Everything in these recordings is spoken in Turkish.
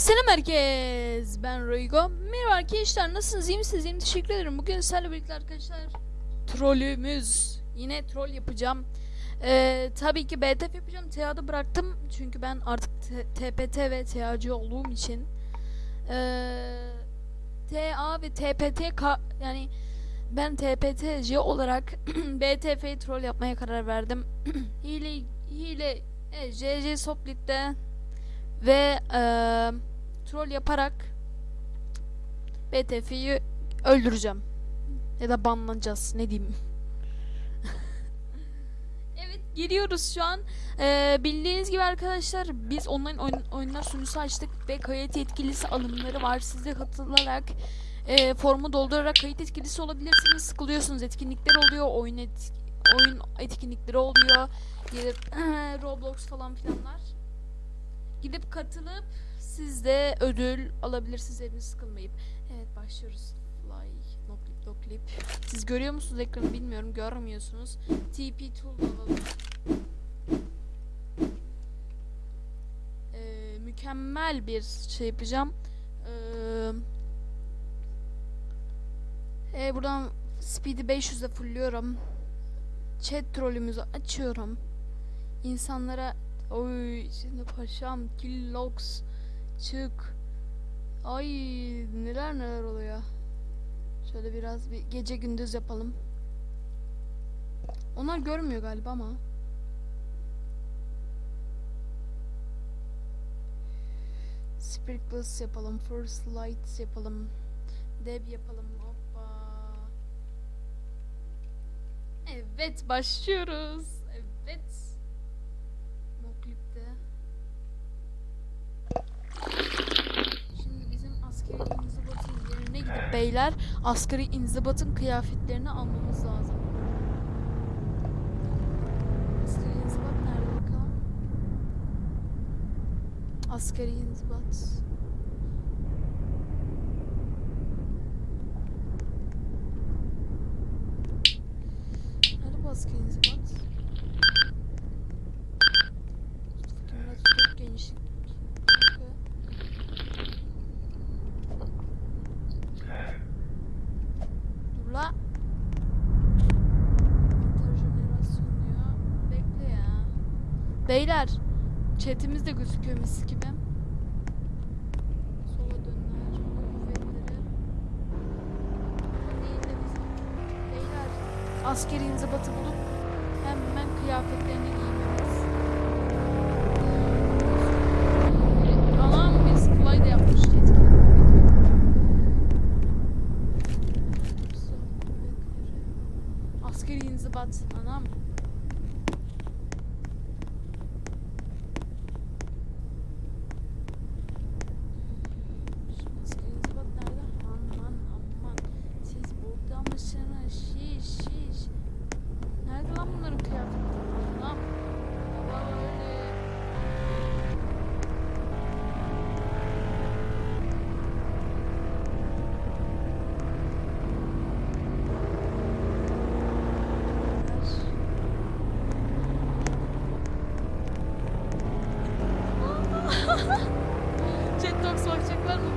Selam herkes. Ben Roygo. Merhaba arkadaşlar. Nasılsınız? İyi misiniz? İyiyim. Teşekkür ederim. Bugün sizlerle birlikte arkadaşlar trollümüz. Yine troll yapacağım. Ee, tabii ki BTF yapacağım. TA'da bıraktım. Çünkü ben artık TPT ve TA'cı olduğum için ee, TA ve TPT yani ben TPT'ci olarak BTF'yi troll yapmaya karar verdim. hile hile evet, JJ Soplit'te ve eee, troll yaparak BTF'yi öldüreceğim. Ya da banlanacağız. Ne diyeyim. evet giriyoruz şu an. Eee, bildiğiniz gibi arkadaşlar biz online oyun, oyunlar sunucusu açtık ve kayıt yetkilisi alımları var. Siz de katılarak eee, formu doldurarak kayıt yetkilisi olabilirsiniz. Sıkılıyorsunuz. Etkinlikler oluyor. Oyun et, oyun etkinlikleri oluyor. Gelip Roblox falan filanlar. Gidip katılıp siz de ödül alabilirsiniz eviniz sıkılmayıp. Evet başlıyoruz. Fly, no clip, no clip. Siz görüyor musunuz ekranı bilmiyorum. Görmüyorsunuz. TP tool alalım. Ee, mükemmel bir şey yapacağım. Ee, e, buradan speed'i 500'e fullüyorum. Chat trollümüzü açıyorum. İnsanlara Oy şimdi paşam Killox çık. Ay neler neler oluyor. Şöyle biraz bir gece gündüz yapalım. Onlar görmüyor galiba ama. Sprinkles yapalım. First lights yapalım. Deb yapalım. Hoppa. Evet başlıyoruz. Evet. Moklip'te. Şimdi bizim askeri inzibatın yerine gidip beyler askeri inzibatın kıyafetlerini almamız lazım. Askeri inzibat nerede bakalım? Askeri inzibat. Nerede bu askeri inzibat? Biraz çok genişlik. Dur la. Mantar jenerasyon diyor. Bekle ya. Beyler. Chatimiz de gözüküyor mis gibi. Sola dönler. Kuvvetleri. Değil de bizim. Beyler. Askeri inzibatı bulup hemen kıyafetlerini giymemiz. Jet Dogs bakacaklar muhtemelen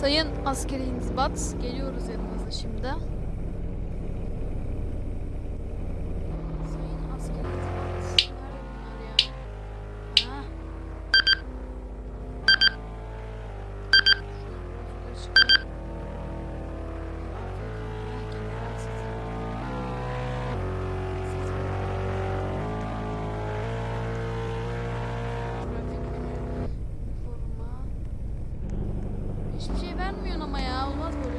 Sayın askeri inzibat geliyoruz yanınıza şimdi. Hiçbir şey vermiyorsun ama ya. Olmaz böyle.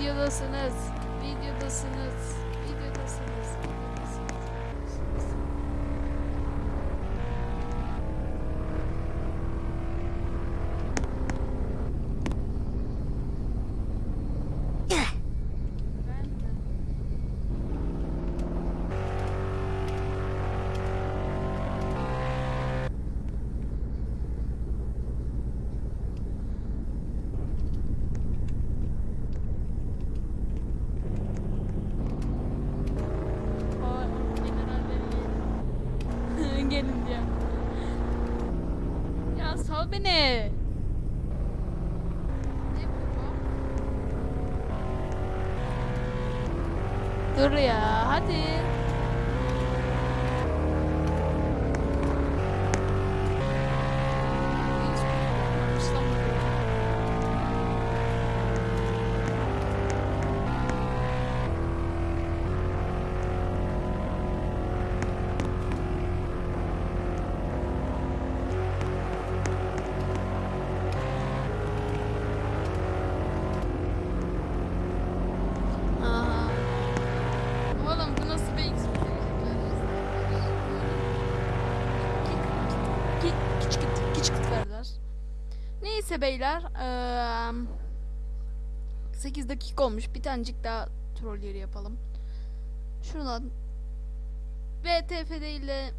Videodasınız. Videodasınız. Videodasınız. Videodasınız. Ben de. Aa, general beni. Gelin diye. Ya sal beni. Ne? Dur ya hadi. Beyler. eee 8 dakika olmuş. Bir tanecik daha troll yeri yapalım. Şuradan VTF değil de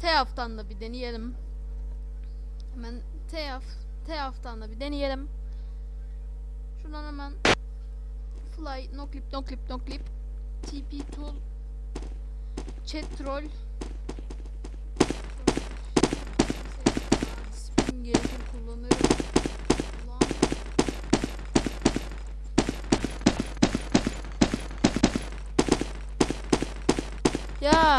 TEAF'tan da bir deneyelim. Hemen TEAF TEAF'tan da bir deneyelim. Şuradan hemen fly no clip no clip no clip TP tool chat troll Gerekir kullanırım. Ulan. Ya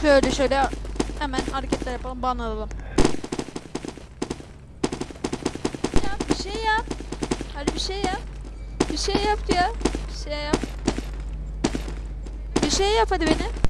Şöyle şöyle hemen hareketler yapalım banlayalım. Yap bir şey yap. Hadi bir şey yap. Bir şey yap ya. Bir şey yap. Bir şey yap hadi beni.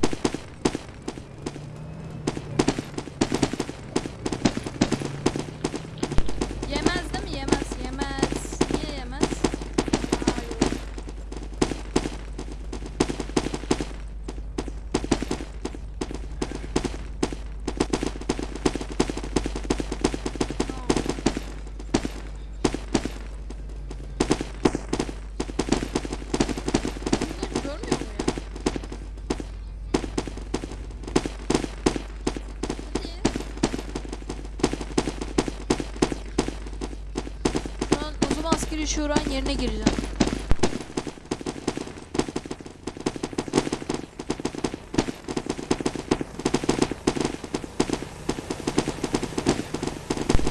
Askeri şuranın yerine gireceğim.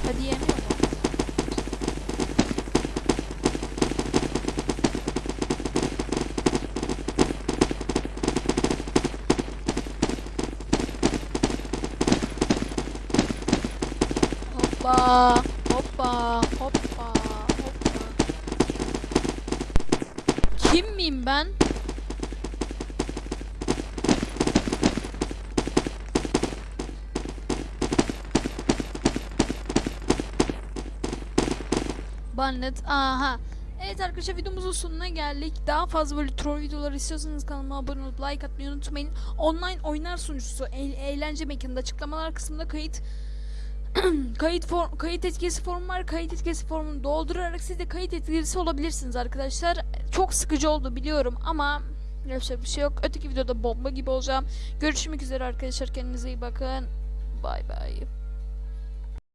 Hadi yemiyor mu? Hoppa, hoppa, hoppa. Miyim ben? Bannet. Aha. Evet arkadaşlar videomuzun sonuna geldik. Daha fazla böyle troll videoları istiyorsanız kanalıma abone olup like atmayı unutmayın. Online oyunlar sunucusu eğlence mekanında açıklamalar kısmında kayıt kayıt form, kayıt etkisi formu var. Kayıt etkisi formunu doldurarak siz de kayıt etkisi olabilirsiniz arkadaşlar. Çok sıkıcı oldu biliyorum ama yapacak bir şey yok. Öteki videoda bomba gibi olacağım. Görüşmek üzere arkadaşlar. Kendinize iyi bakın. Bay bay.